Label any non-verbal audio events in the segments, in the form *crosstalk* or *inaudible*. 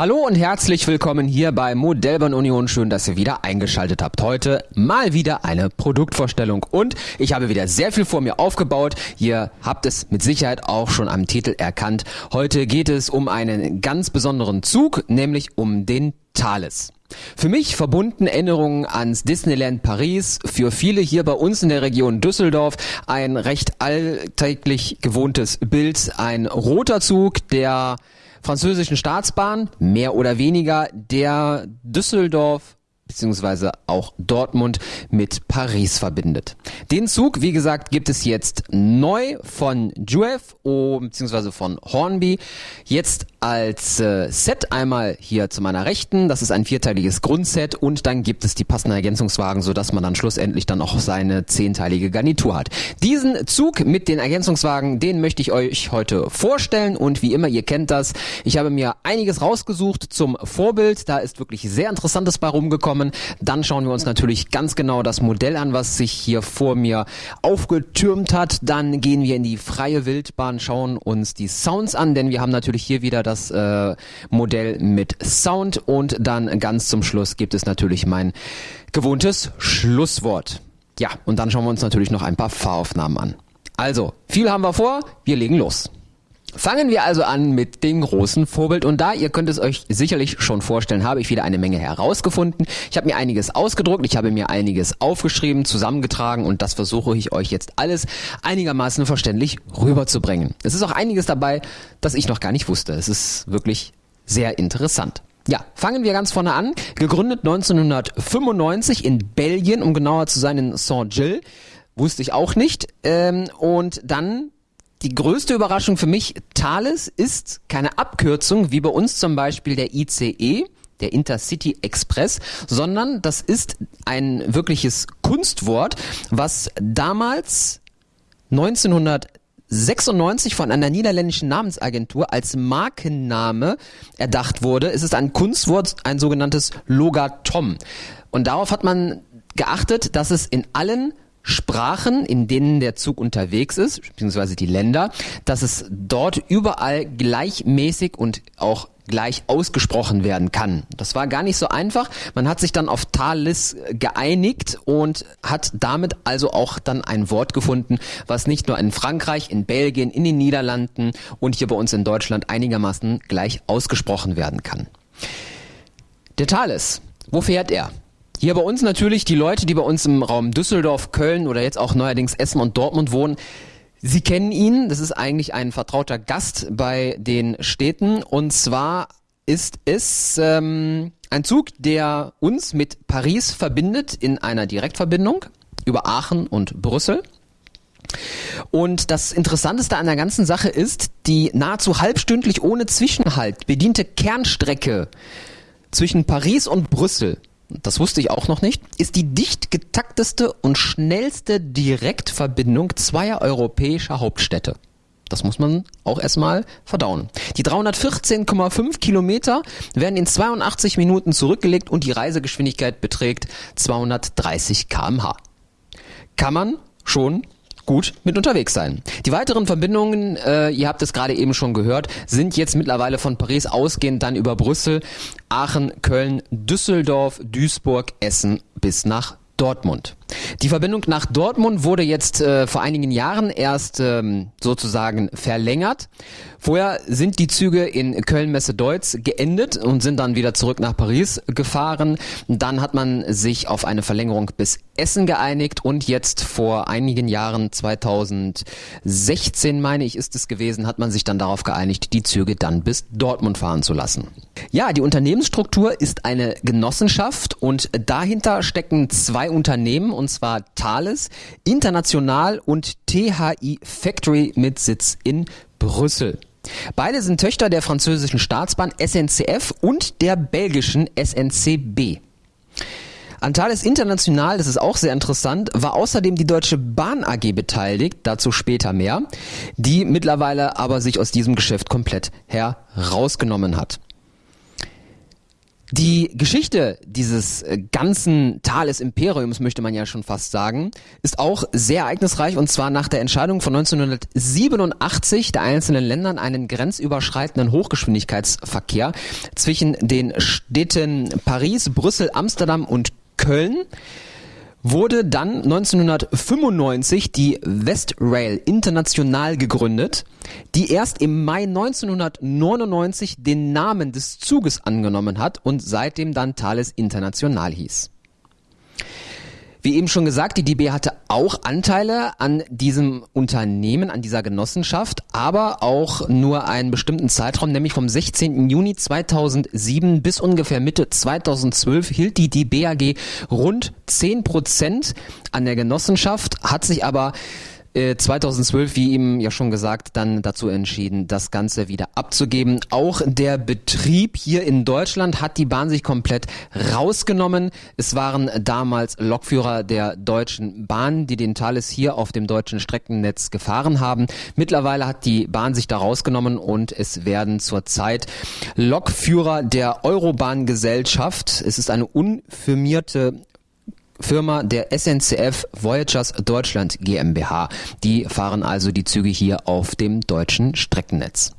Hallo und herzlich willkommen hier bei Modellbahn Union. Schön, dass ihr wieder eingeschaltet habt. Heute mal wieder eine Produktvorstellung und ich habe wieder sehr viel vor mir aufgebaut. Ihr habt es mit Sicherheit auch schon am Titel erkannt. Heute geht es um einen ganz besonderen Zug, nämlich um den Thales. Für mich verbunden Erinnerungen ans Disneyland Paris, für viele hier bei uns in der Region Düsseldorf ein recht alltäglich gewohntes Bild, ein roter Zug, der französischen Staatsbahn, mehr oder weniger der Düsseldorf beziehungsweise auch Dortmund mit Paris verbindet. Den Zug, wie gesagt, gibt es jetzt neu von Juef oh, beziehungsweise von Hornby. Jetzt als äh, Set einmal hier zu meiner Rechten. Das ist ein vierteiliges Grundset und dann gibt es die passenden Ergänzungswagen, sodass man dann schlussendlich dann auch seine zehnteilige Garnitur hat. Diesen Zug mit den Ergänzungswagen, den möchte ich euch heute vorstellen und wie immer, ihr kennt das. Ich habe mir einiges rausgesucht zum Vorbild. Da ist wirklich sehr Interessantes bei rumgekommen kommen. Dann schauen wir uns natürlich ganz genau das Modell an, was sich hier vor mir aufgetürmt hat. Dann gehen wir in die freie Wildbahn, schauen uns die Sounds an, denn wir haben natürlich hier wieder das äh, Modell mit Sound und dann ganz zum Schluss gibt es natürlich mein gewohntes Schlusswort. Ja, und dann schauen wir uns natürlich noch ein paar Fahraufnahmen an. Also, viel haben wir vor, wir legen los. Fangen wir also an mit dem großen Vorbild und da, ihr könnt es euch sicherlich schon vorstellen, habe ich wieder eine Menge herausgefunden. Ich habe mir einiges ausgedruckt, ich habe mir einiges aufgeschrieben, zusammengetragen und das versuche ich euch jetzt alles einigermaßen verständlich rüberzubringen. Es ist auch einiges dabei, das ich noch gar nicht wusste. Es ist wirklich sehr interessant. Ja, fangen wir ganz vorne an. Gegründet 1995 in Belgien, um genauer zu sein in Saint-Gilles. Wusste ich auch nicht. Ähm, und dann die größte Überraschung für mich, Thales ist keine Abkürzung, wie bei uns zum Beispiel der ICE, der Intercity Express, sondern das ist ein wirkliches Kunstwort, was damals 1996 von einer niederländischen Namensagentur als Markenname erdacht wurde. Es ist ein Kunstwort, ein sogenanntes Logatom. Und darauf hat man geachtet, dass es in allen Sprachen, in denen der Zug unterwegs ist, beziehungsweise die Länder, dass es dort überall gleichmäßig und auch gleich ausgesprochen werden kann. Das war gar nicht so einfach. Man hat sich dann auf Thalys geeinigt und hat damit also auch dann ein Wort gefunden, was nicht nur in Frankreich, in Belgien, in den Niederlanden und hier bei uns in Deutschland einigermaßen gleich ausgesprochen werden kann. Der Thales, wo fährt er? Hier bei uns natürlich die Leute, die bei uns im Raum Düsseldorf, Köln oder jetzt auch neuerdings Essen und Dortmund wohnen. Sie kennen ihn, das ist eigentlich ein vertrauter Gast bei den Städten und zwar ist es ähm, ein Zug, der uns mit Paris verbindet in einer Direktverbindung über Aachen und Brüssel. Und das Interessanteste an der ganzen Sache ist, die nahezu halbstündlich ohne Zwischenhalt bediente Kernstrecke zwischen Paris und Brüssel das wusste ich auch noch nicht, ist die dicht getakteste und schnellste Direktverbindung zweier europäischer Hauptstädte. Das muss man auch erstmal verdauen. Die 314,5 Kilometer werden in 82 Minuten zurückgelegt und die Reisegeschwindigkeit beträgt 230 kmh. Kann man schon gut mit unterwegs sein. Die weiteren Verbindungen, äh, ihr habt es gerade eben schon gehört, sind jetzt mittlerweile von Paris ausgehend dann über Brüssel, Aachen, Köln, Düsseldorf, Duisburg, Essen bis nach Dortmund. Die Verbindung nach Dortmund wurde jetzt äh, vor einigen Jahren erst ähm, sozusagen verlängert. Vorher sind die Züge in Köln-Messe-Deutz geendet und sind dann wieder zurück nach Paris gefahren. Dann hat man sich auf eine Verlängerung bis Essen geeinigt und jetzt vor einigen Jahren, 2016 meine ich ist es gewesen, hat man sich dann darauf geeinigt, die Züge dann bis Dortmund fahren zu lassen. Ja, die Unternehmensstruktur ist eine Genossenschaft und dahinter stecken zwei Unternehmen und zwar Thales International und THI Factory mit Sitz in Brüssel. Beide sind Töchter der französischen Staatsbahn SNCF und der belgischen SNCB. An Thales International, das ist auch sehr interessant, war außerdem die Deutsche Bahn AG beteiligt, dazu später mehr, die mittlerweile aber sich aus diesem Geschäft komplett herausgenommen hat. Die Geschichte dieses äh, ganzen Thales Imperiums, möchte man ja schon fast sagen, ist auch sehr ereignisreich und zwar nach der Entscheidung von 1987 der einzelnen Ländern einen grenzüberschreitenden Hochgeschwindigkeitsverkehr zwischen den Städten Paris, Brüssel, Amsterdam und Köln wurde dann 1995 die Westrail International gegründet, die erst im Mai 1999 den Namen des Zuges angenommen hat und seitdem dann Thales International hieß. Wie eben schon gesagt, die DB hatte auch Anteile an diesem Unternehmen, an dieser Genossenschaft, aber auch nur einen bestimmten Zeitraum, nämlich vom 16. Juni 2007 bis ungefähr Mitte 2012 hielt die DB AG rund 10 Prozent an der Genossenschaft, hat sich aber 2012, äh, wie eben ja schon gesagt, dann dazu entschieden, das Ganze wieder abzugeben. Auch der Betrieb hier in Deutschland hat die Bahn sich komplett rausgenommen. Es waren damals Lokführer der Deutschen Bahn, die den Thales hier auf dem deutschen Streckennetz gefahren haben. Mittlerweile hat die Bahn sich da rausgenommen und es werden zurzeit Lokführer der Eurobahn-Gesellschaft. Es ist eine unfirmierte Firma der SNCF Voyagers Deutschland GmbH. Die fahren also die Züge hier auf dem deutschen Streckennetz.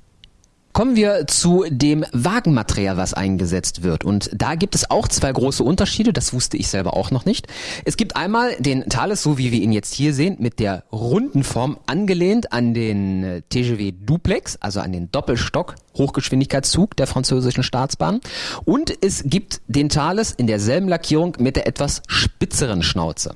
Kommen wir zu dem Wagenmaterial, was eingesetzt wird. Und da gibt es auch zwei große Unterschiede, das wusste ich selber auch noch nicht. Es gibt einmal den Thales, so wie wir ihn jetzt hier sehen, mit der runden Form angelehnt an den äh, TGV Duplex, also an den Doppelstock Hochgeschwindigkeitszug der französischen Staatsbahn. Und es gibt den Thales in derselben Lackierung mit der etwas spitzeren Schnauze.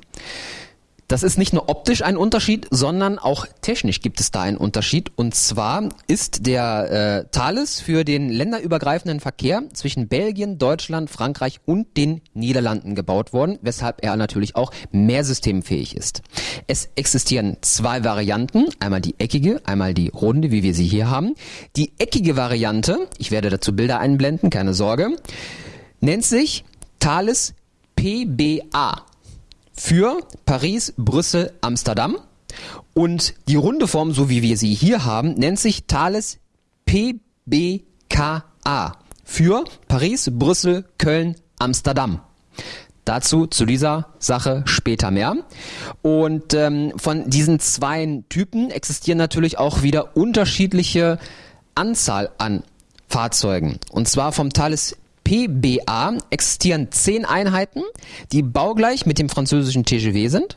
Das ist nicht nur optisch ein Unterschied, sondern auch technisch gibt es da einen Unterschied. Und zwar ist der äh, Thales für den länderübergreifenden Verkehr zwischen Belgien, Deutschland, Frankreich und den Niederlanden gebaut worden, weshalb er natürlich auch mehr systemfähig ist. Es existieren zwei Varianten, einmal die eckige, einmal die runde, wie wir sie hier haben. Die eckige Variante, ich werde dazu Bilder einblenden, keine Sorge, nennt sich Thales PBA für Paris, Brüssel, Amsterdam. Und die runde Form, so wie wir sie hier haben, nennt sich Thales PBKA für Paris, Brüssel, Köln, Amsterdam. Dazu zu dieser Sache später mehr. Und ähm, von diesen zwei Typen existieren natürlich auch wieder unterschiedliche Anzahl an Fahrzeugen. Und zwar vom Thales PBA existieren zehn Einheiten, die baugleich mit dem französischen TGV sind.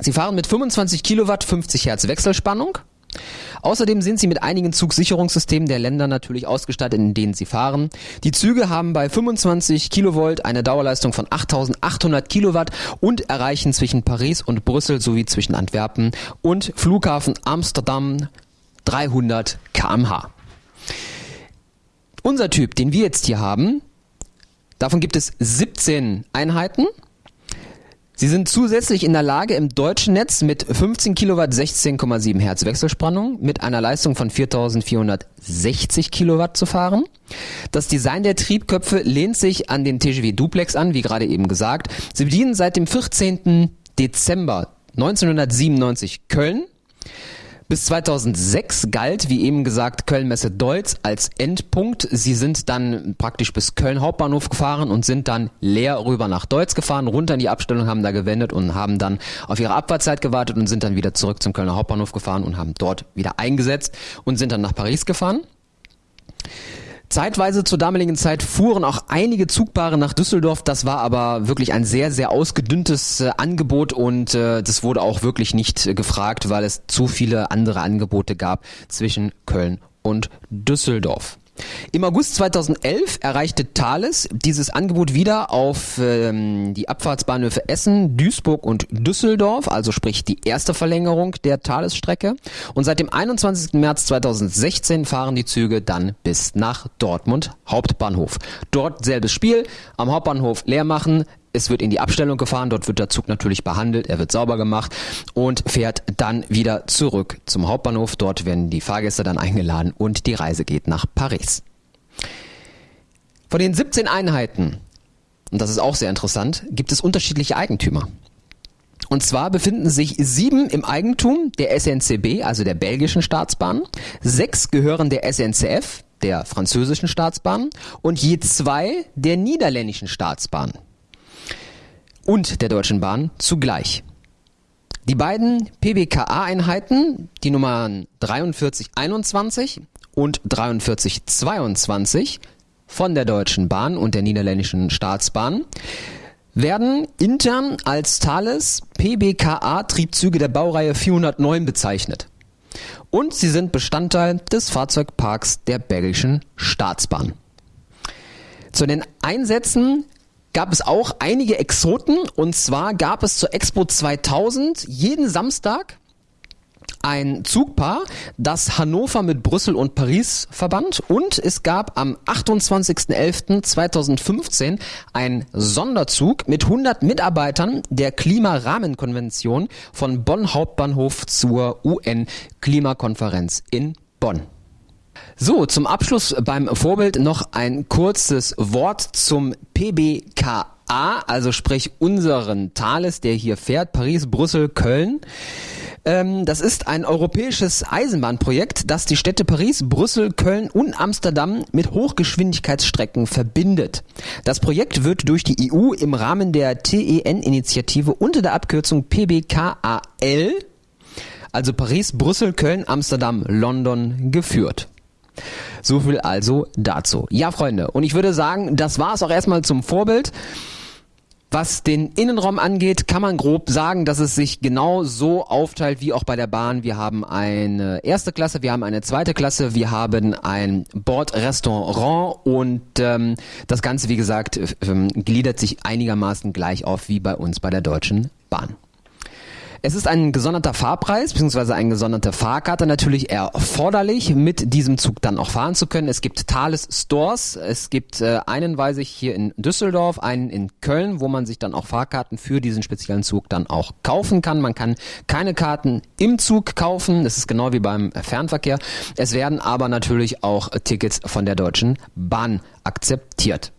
Sie fahren mit 25 Kilowatt 50 Hertz Wechselspannung. Außerdem sind sie mit einigen Zugsicherungssystemen der Länder natürlich ausgestattet, in denen sie fahren. Die Züge haben bei 25 Kilovolt eine Dauerleistung von 8800 Kilowatt und erreichen zwischen Paris und Brüssel sowie zwischen Antwerpen und Flughafen Amsterdam 300 kmh. Unser Typ, den wir jetzt hier haben, davon gibt es 17 Einheiten. Sie sind zusätzlich in der Lage, im deutschen Netz mit 15 Kilowatt 16,7 Hertz Wechselspannung mit einer Leistung von 4460 Kilowatt zu fahren. Das Design der Triebköpfe lehnt sich an den TGW Duplex an, wie gerade eben gesagt. Sie bedienen seit dem 14. Dezember 1997 Köln bis 2006 galt, wie eben gesagt, Köln-Messe-Deutz als Endpunkt. Sie sind dann praktisch bis Köln Hauptbahnhof gefahren und sind dann leer rüber nach Deutz gefahren, runter in die Abstellung, haben da gewendet und haben dann auf ihre Abfahrtzeit gewartet und sind dann wieder zurück zum Kölner Hauptbahnhof gefahren und haben dort wieder eingesetzt und sind dann nach Paris gefahren. Zeitweise zur damaligen Zeit fuhren auch einige Zugpaare nach Düsseldorf. Das war aber wirklich ein sehr, sehr ausgedünntes äh, Angebot und äh, das wurde auch wirklich nicht äh, gefragt, weil es zu viele andere Angebote gab zwischen Köln und Düsseldorf. Im August 2011 erreichte Thales dieses Angebot wieder auf ähm, die Abfahrtsbahnhöfe Essen, Duisburg und Düsseldorf, also sprich die erste Verlängerung der Thales-Strecke. Und seit dem 21. März 2016 fahren die Züge dann bis nach Dortmund Hauptbahnhof. Dort selbes Spiel, am Hauptbahnhof leer machen, es wird in die Abstellung gefahren, dort wird der Zug natürlich behandelt, er wird sauber gemacht und fährt dann wieder zurück zum Hauptbahnhof. Dort werden die Fahrgäste dann eingeladen und die Reise geht nach Paris. Von den 17 Einheiten, und das ist auch sehr interessant, gibt es unterschiedliche Eigentümer. Und zwar befinden sich sieben im Eigentum der SNCB, also der belgischen Staatsbahn. Sechs gehören der SNCF, der französischen Staatsbahn und je zwei der niederländischen Staatsbahn und der Deutschen Bahn zugleich. Die beiden PBKA-Einheiten, die Nummern 4321 und 4322 von der Deutschen Bahn und der niederländischen Staatsbahn, werden intern als Thales PBKA-Triebzüge der Baureihe 409 bezeichnet. Und sie sind Bestandteil des Fahrzeugparks der belgischen Staatsbahn. Zu den Einsätzen gab es auch einige Exoten und zwar gab es zur Expo 2000 jeden Samstag ein Zugpaar, das Hannover mit Brüssel und Paris verband und es gab am 28.11.2015 einen Sonderzug mit 100 Mitarbeitern der Klimarahmenkonvention von Bonn Hauptbahnhof zur UN-Klimakonferenz in Bonn. So, zum Abschluss beim Vorbild noch ein kurzes Wort zum PBKA, also sprich unseren Thales, der hier fährt, Paris, Brüssel, Köln. Ähm, das ist ein europäisches Eisenbahnprojekt, das die Städte Paris, Brüssel, Köln und Amsterdam mit Hochgeschwindigkeitsstrecken verbindet. Das Projekt wird durch die EU im Rahmen der TEN-Initiative unter der Abkürzung PBKAL, also Paris, Brüssel, Köln, Amsterdam, London, geführt. So viel also dazu. Ja, Freunde, und ich würde sagen, das war es auch erstmal zum Vorbild. Was den Innenraum angeht, kann man grob sagen, dass es sich genau so aufteilt wie auch bei der Bahn. Wir haben eine erste Klasse, wir haben eine zweite Klasse, wir haben ein Bordrestaurant und ähm, das Ganze, wie gesagt, ähm, gliedert sich einigermaßen gleich auf wie bei uns bei der Deutschen Bahn. Es ist ein gesonderter Fahrpreis bzw. eine gesonderte Fahrkarte natürlich erforderlich, mit diesem Zug dann auch fahren zu können. Es gibt Thales Stores. Es gibt äh, einen, weiß ich, hier in Düsseldorf, einen in Köln, wo man sich dann auch Fahrkarten für diesen speziellen Zug dann auch kaufen kann. Man kann keine Karten im Zug kaufen. Das ist genau wie beim Fernverkehr. Es werden aber natürlich auch Tickets von der Deutschen Bahn akzeptiert.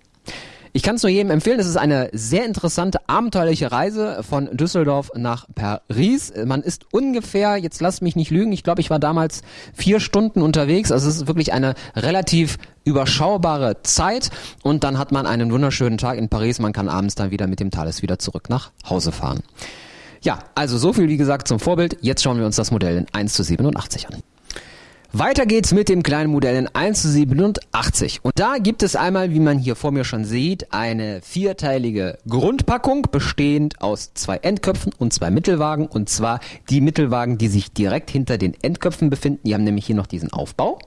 Ich kann es nur jedem empfehlen. Es ist eine sehr interessante, abenteuerliche Reise von Düsseldorf nach Paris. Man ist ungefähr, jetzt lasst mich nicht lügen, ich glaube, ich war damals vier Stunden unterwegs. Also es ist wirklich eine relativ überschaubare Zeit und dann hat man einen wunderschönen Tag in Paris. Man kann abends dann wieder mit dem Thales wieder zurück nach Hause fahren. Ja, also so viel wie gesagt zum Vorbild. Jetzt schauen wir uns das Modell in 1 zu 87 an. Weiter geht's mit dem kleinen Modell in 1 zu 87. Und da gibt es einmal, wie man hier vor mir schon sieht, eine vierteilige Grundpackung, bestehend aus zwei Endköpfen und zwei Mittelwagen. Und zwar die Mittelwagen, die sich direkt hinter den Endköpfen befinden. Die haben nämlich hier noch diesen Aufbau.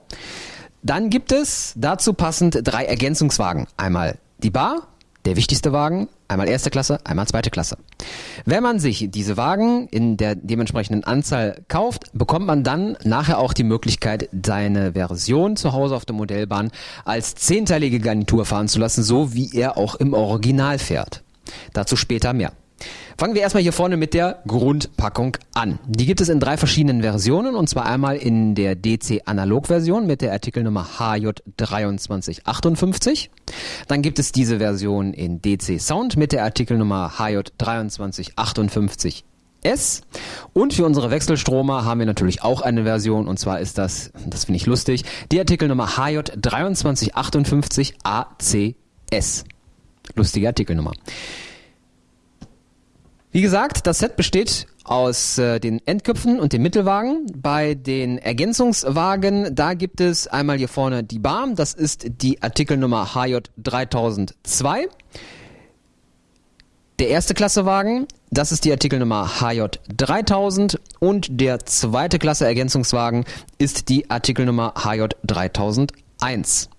Dann gibt es dazu passend drei Ergänzungswagen. Einmal die Bar, der wichtigste Wagen, einmal erste Klasse, einmal zweite Klasse. Wenn man sich diese Wagen in der dementsprechenden Anzahl kauft, bekommt man dann nachher auch die Möglichkeit, seine Version zu Hause auf der Modellbahn als zehnteilige Garnitur fahren zu lassen, so wie er auch im Original fährt. Dazu später mehr. Fangen wir erstmal hier vorne mit der Grundpackung an. Die gibt es in drei verschiedenen Versionen und zwar einmal in der DC Analog Version mit der Artikelnummer HJ2358. Dann gibt es diese Version in DC Sound mit der Artikelnummer HJ2358 S. Und für unsere Wechselstromer haben wir natürlich auch eine Version und zwar ist das, das finde ich lustig, die Artikelnummer HJ2358 ACS. Lustige Artikelnummer. Wie gesagt, das Set besteht aus äh, den Endköpfen und den Mittelwagen. Bei den Ergänzungswagen, da gibt es einmal hier vorne die Bar, das ist die Artikelnummer HJ3002. Der erste Klassewagen, das ist die Artikelnummer HJ3000 und der zweite Klasse Ergänzungswagen ist die Artikelnummer HJ3001.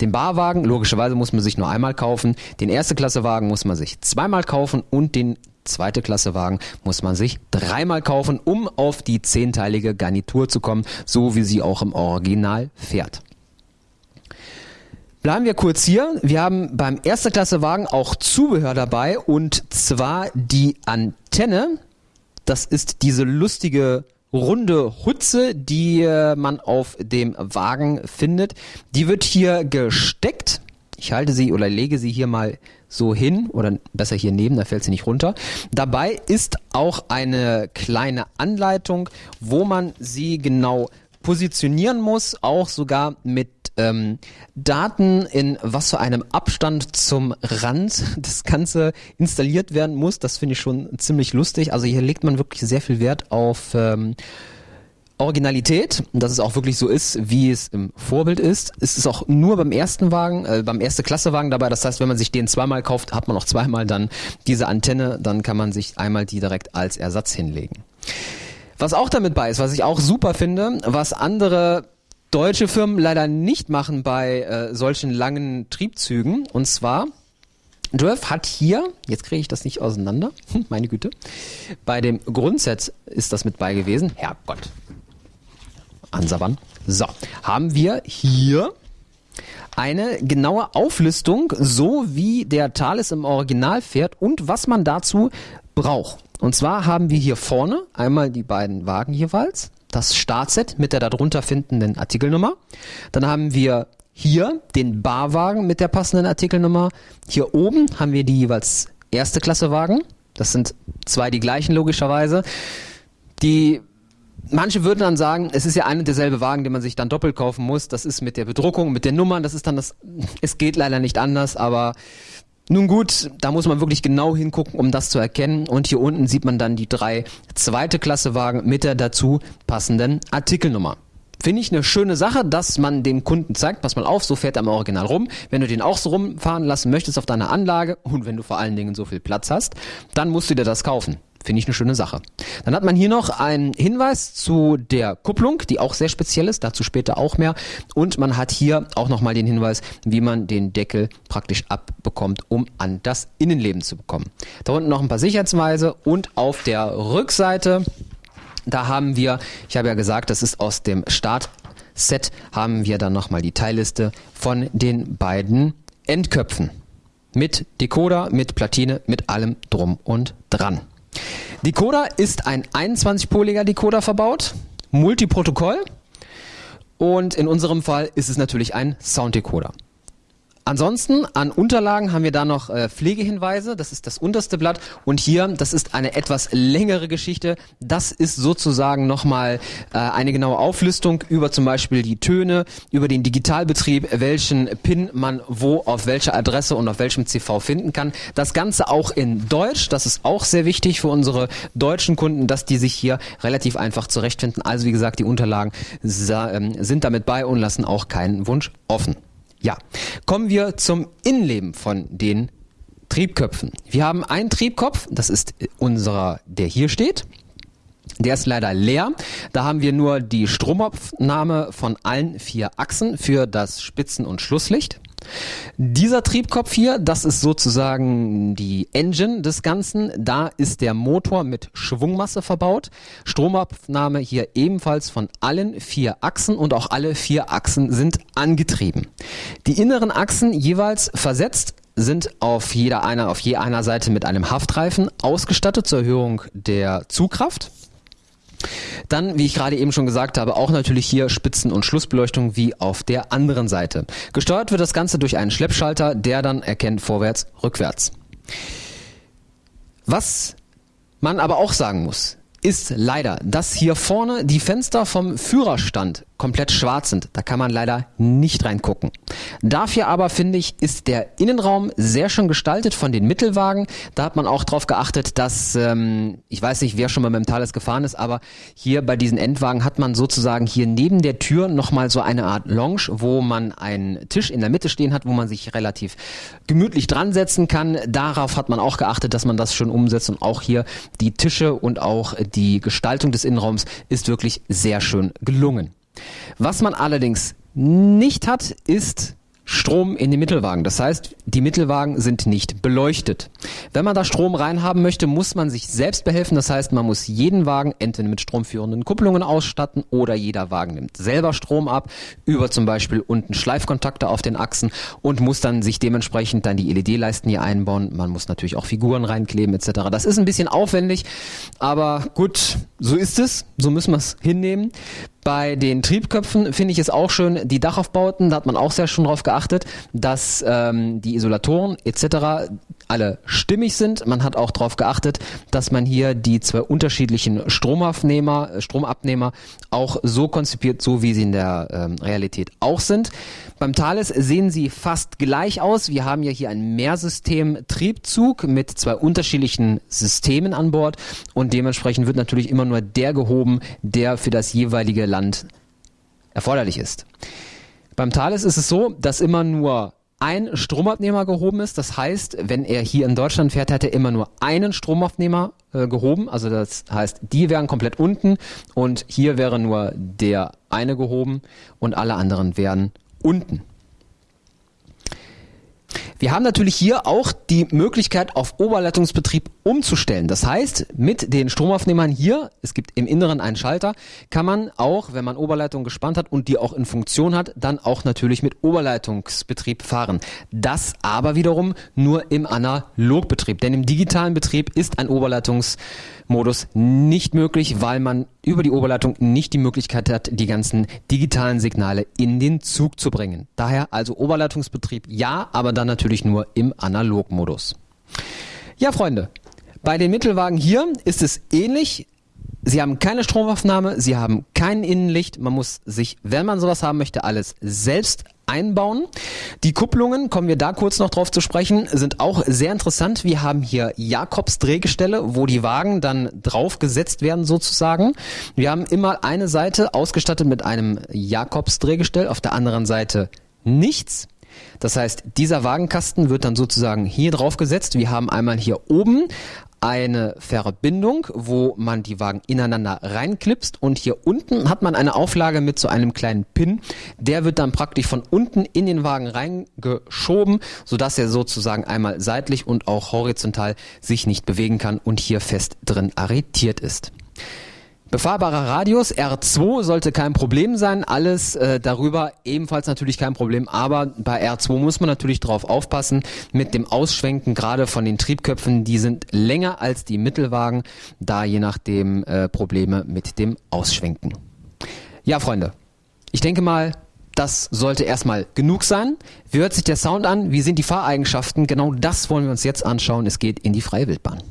Den Barwagen, logischerweise muss man sich nur einmal kaufen. Den erste Klassewagen muss man sich zweimal kaufen und den zweite Klasse Wagen muss man sich dreimal kaufen, um auf die zehnteilige Garnitur zu kommen, so wie sie auch im Original fährt. Bleiben wir kurz hier. Wir haben beim erster Klasse Wagen auch Zubehör dabei und zwar die Antenne. Das ist diese lustige runde Hutze, die äh, man auf dem Wagen findet. Die wird hier gesteckt. Ich halte sie oder lege sie hier mal so hin oder besser hier neben, da fällt sie nicht runter. Dabei ist auch eine kleine Anleitung, wo man sie genau positionieren muss, auch sogar mit ähm, Daten in was für einem Abstand zum Rand *laughs* das Ganze installiert werden muss. Das finde ich schon ziemlich lustig. Also hier legt man wirklich sehr viel Wert auf ähm, Originalität, dass es auch wirklich so ist, wie es im Vorbild ist. Es ist auch nur beim ersten Wagen, äh, beim erste Klasse Wagen dabei. Das heißt, wenn man sich den zweimal kauft, hat man auch zweimal dann diese Antenne. Dann kann man sich einmal die direkt als Ersatz hinlegen. Was auch damit bei ist, was ich auch super finde, was andere deutsche Firmen leider nicht machen bei äh, solchen langen Triebzügen. Und zwar, Drift hat hier, jetzt kriege ich das nicht auseinander, *laughs* meine Güte, bei dem Grundset ist das mit bei gewesen. Herrgott. Ansabbern. So, haben wir hier eine genaue Auflistung, so wie der Thales im Original fährt und was man dazu braucht. Und zwar haben wir hier vorne einmal die beiden Wagen jeweils, das Startset mit der darunter findenden Artikelnummer. Dann haben wir hier den Barwagen mit der passenden Artikelnummer. Hier oben haben wir die jeweils erste Klasse Wagen. Das sind zwei die gleichen logischerweise. Die manche würden dann sagen, es ist ja ein und derselbe Wagen, den man sich dann doppelt kaufen muss. Das ist mit der Bedruckung, mit den Nummern, das ist dann das, es geht leider nicht anders, aber nun gut, da muss man wirklich genau hingucken, um das zu erkennen. Und hier unten sieht man dann die drei zweite Klasse Wagen mit der dazu passenden Artikelnummer. Finde ich eine schöne Sache, dass man dem Kunden zeigt, pass mal auf, so fährt er im Original rum. Wenn du den auch so rumfahren lassen möchtest auf deiner Anlage und wenn du vor allen Dingen so viel Platz hast, dann musst du dir das kaufen. Finde ich eine schöne Sache. Dann hat man hier noch einen Hinweis zu der Kupplung, die auch sehr speziell ist, dazu später auch mehr. Und man hat hier auch nochmal den Hinweis, wie man den Deckel praktisch abbekommt, um an das Innenleben zu bekommen. Da unten noch ein paar Sicherheitsweise und auf der Rückseite, da haben wir, ich habe ja gesagt, das ist aus dem Startset, haben wir dann nochmal die Teilliste von den beiden Endköpfen. Mit Decoder, mit Platine, mit allem drum und dran. Decoder ist ein 21-poliger Decoder verbaut, Multiprotokoll und in unserem Fall ist es natürlich ein Sounddecoder. Ansonsten an Unterlagen haben wir da noch äh, Pflegehinweise, das ist das unterste Blatt und hier, das ist eine etwas längere Geschichte, das ist sozusagen nochmal äh, eine genaue Auflistung über zum Beispiel die Töne, über den Digitalbetrieb, welchen PIN man wo auf welcher Adresse und auf welchem CV finden kann. Das Ganze auch in Deutsch, das ist auch sehr wichtig für unsere deutschen Kunden, dass die sich hier relativ einfach zurechtfinden. Also wie gesagt, die Unterlagen ähm, sind damit bei und lassen auch keinen Wunsch offen. Ja, kommen wir zum Innenleben von den Triebköpfen. Wir haben einen Triebkopf, das ist unserer, der hier steht. Der ist leider leer. Da haben wir nur die Stromabnahme von allen vier Achsen für das Spitzen- und Schlusslicht. Dieser Triebkopf hier, das ist sozusagen die Engine des Ganzen. Da ist der Motor mit Schwungmasse verbaut. Stromabnahme hier ebenfalls von allen vier Achsen und auch alle vier Achsen sind angetrieben. Die inneren Achsen jeweils versetzt sind auf jeder einer, auf je einer Seite mit einem Haftreifen ausgestattet zur Erhöhung der Zugkraft. Dann, wie ich gerade eben schon gesagt habe, auch natürlich hier Spitzen- und Schlussbeleuchtung wie auf der anderen Seite. Gesteuert wird das Ganze durch einen Schleppschalter, der dann erkennt vorwärts, rückwärts. Was man aber auch sagen muss, ist leider, dass hier vorne die Fenster vom Führerstand komplett schwarz sind. Da kann man leider nicht reingucken. Dafür aber finde ich, ist der Innenraum sehr schön gestaltet von den Mittelwagen. Da hat man auch darauf geachtet, dass, ähm, ich weiß nicht, wer schon mal mit dem Thales gefahren ist, aber hier bei diesen Endwagen hat man sozusagen hier neben der Tür nochmal so eine Art Lounge, wo man einen Tisch in der Mitte stehen hat, wo man sich relativ gemütlich dran setzen kann. Darauf hat man auch geachtet, dass man das schon umsetzt und auch hier die Tische und auch die Gestaltung des Innenraums ist wirklich sehr schön gelungen. Was man allerdings nicht hat, ist Strom in die Mittelwagen. Das heißt, die Mittelwagen sind nicht beleuchtet. Wenn man da Strom reinhaben möchte, muss man sich selbst behelfen. Das heißt, man muss jeden Wagen entweder mit stromführenden Kupplungen ausstatten oder jeder Wagen nimmt selber Strom ab, über zum Beispiel unten Schleifkontakte auf den Achsen und muss dann sich dementsprechend dann die LED-Leisten hier einbauen. Man muss natürlich auch Figuren reinkleben etc. Das ist ein bisschen aufwendig, aber gut, so ist es. So müssen wir es hinnehmen. Bei den Triebköpfen finde ich es auch schön, die Dachaufbauten, da hat man auch sehr schon drauf geachtet, dass ähm, die Isolatoren etc. alle stimmig sind. Man hat auch darauf geachtet, dass man hier die zwei unterschiedlichen Stromabnehmer, Stromabnehmer auch so konzipiert, so wie sie in der ähm, Realität auch sind. Beim Thales sehen sie fast gleich aus. Wir haben ja hier ein Mehrsystem-Triebzug mit zwei unterschiedlichen Systemen an Bord und dementsprechend wird natürlich immer nur der gehoben, der für das jeweilige Land erforderlich ist. Beim Thales ist es so, dass immer nur ein Stromabnehmer gehoben ist. Das heißt, wenn er hier in Deutschland fährt, hat er immer nur einen Stromabnehmer äh, gehoben. Also das heißt, die wären komplett unten und hier wäre nur der eine gehoben und alle anderen wären unten. Wir haben natürlich hier auch die Möglichkeit, auf Oberleitungsbetrieb umzustellen. Das heißt, mit den Stromaufnehmern hier, es gibt im Inneren einen Schalter, kann man auch, wenn man Oberleitung gespannt hat und die auch in Funktion hat, dann auch natürlich mit Oberleitungsbetrieb fahren. Das aber wiederum nur im Analogbetrieb. Denn im digitalen Betrieb ist ein Oberleitungsmodus nicht möglich, weil man über die Oberleitung nicht die Möglichkeit hat, die ganzen digitalen Signale in den Zug zu bringen. Daher also Oberleitungsbetrieb ja, aber dann natürlich nur im Analogmodus. Ja, Freunde, bei den Mittelwagen hier ist es ähnlich. Sie haben keine Stromaufnahme, sie haben kein Innenlicht. Man muss sich, wenn man sowas haben möchte, alles selbst einbauen. Die Kupplungen, kommen wir da kurz noch drauf zu sprechen, sind auch sehr interessant. Wir haben hier Jakobs Drehgestelle, wo die Wagen dann draufgesetzt werden sozusagen. Wir haben immer eine Seite ausgestattet mit einem Jakobs Drehgestell, auf der anderen Seite nichts. Das heißt, dieser Wagenkasten wird dann sozusagen hier drauf gesetzt. Wir haben einmal hier oben eine Verbindung, wo man die Wagen ineinander reinklipst und hier unten hat man eine Auflage mit so einem kleinen Pin. Der wird dann praktisch von unten in den Wagen reingeschoben, sodass er sozusagen einmal seitlich und auch horizontal sich nicht bewegen kann und hier fest drin arretiert ist. Befahrbarer Radius R2 sollte kein Problem sein, alles äh, darüber ebenfalls natürlich kein Problem, aber bei R2 muss man natürlich drauf aufpassen mit dem Ausschwenken, gerade von den Triebköpfen, die sind länger als die Mittelwagen, da je nachdem äh, Probleme mit dem Ausschwenken. Ja, Freunde, ich denke mal, das sollte erstmal genug sein. Wie hört sich der Sound an? Wie sind die Fahreigenschaften? Genau das wollen wir uns jetzt anschauen. Es geht in die freie Wildbahn.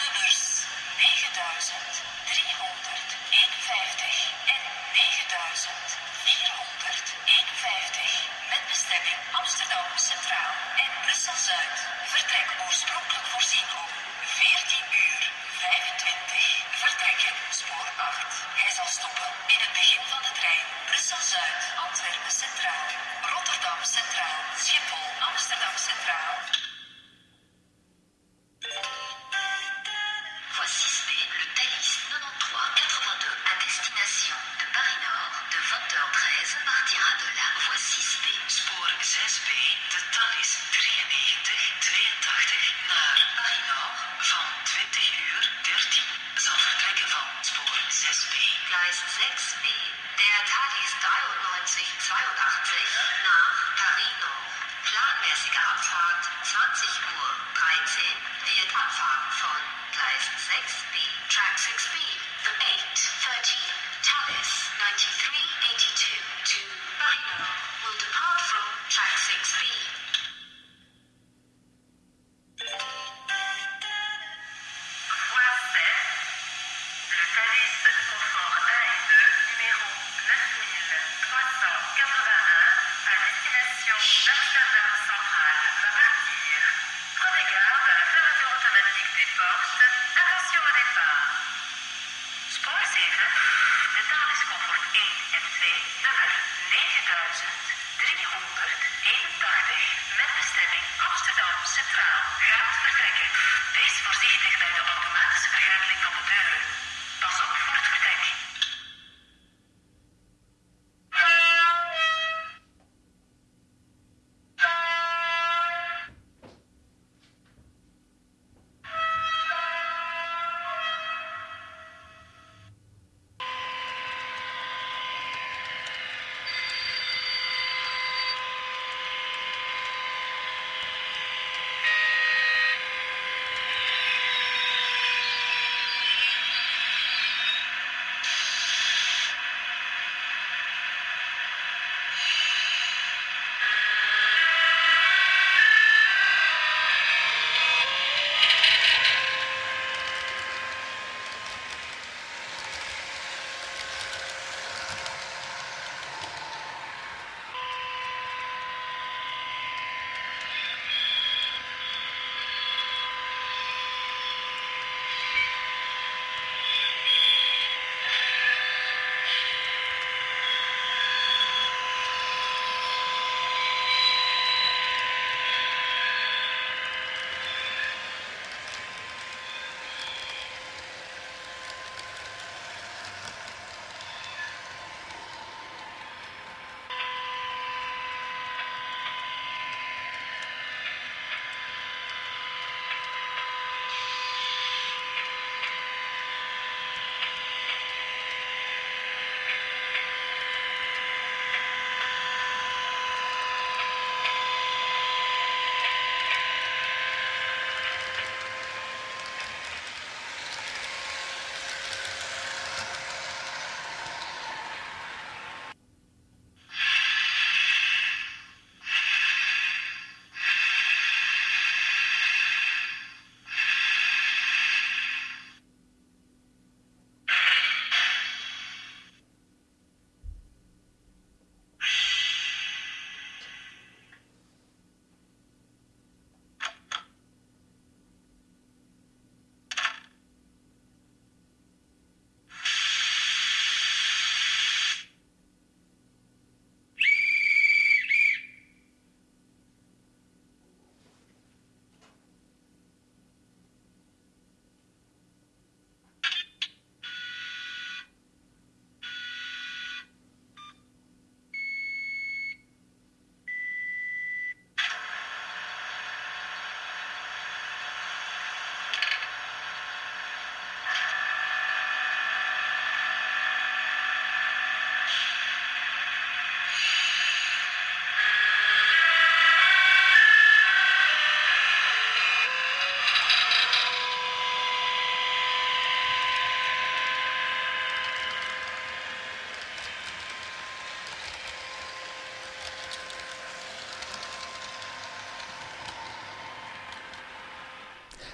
nummers 9351 en 9451 met bestemming Amsterdam Centraal en Brussel Zuid. Vertrek oorspronkelijk voorzien op speed.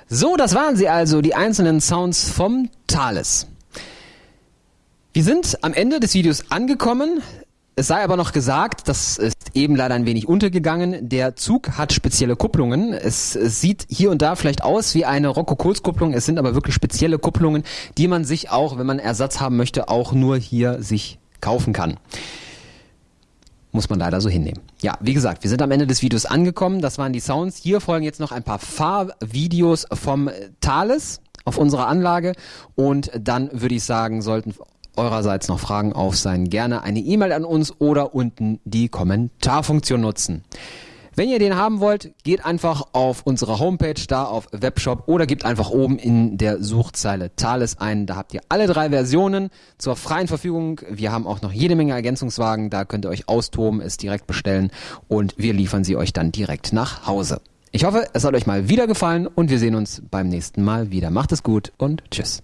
So, das waren sie also, die einzelnen Sounds vom Thales. Wir sind am Ende des Videos angekommen. Es sei aber noch gesagt, das ist eben leider ein wenig untergegangen. Der Zug hat spezielle Kupplungen. Es, sieht hier und da vielleicht aus wie eine Rocco-Kohls-Kupplung. Es sind aber wirklich spezielle Kupplungen, die man sich auch, wenn man Ersatz haben möchte, auch nur hier sich kaufen kann. Muss man leider so hinnehmen. Ja, wie gesagt, wir sind am Ende des Videos angekommen. Das waren die Sounds. Hier folgen jetzt noch ein paar Fahrvideos vom Thales auf unserer Anlage. Und dann würde ich sagen, sollten eurerseits noch Fragen auf sein, gerne eine E-Mail an uns oder unten die Kommentarfunktion nutzen. Wenn ihr den haben wollt, geht einfach auf unsere Homepage da auf Webshop oder gebt einfach oben in der Suchzeile Thales ein. Da habt ihr alle drei Versionen zur freien Verfügung. Wir haben auch noch jede Menge Ergänzungswagen. Da könnt ihr euch austoben, es direkt bestellen und wir liefern sie euch dann direkt nach Hause. Ich hoffe, es hat euch mal wieder gefallen und wir sehen uns beim nächsten Mal wieder. Macht es gut und tschüss.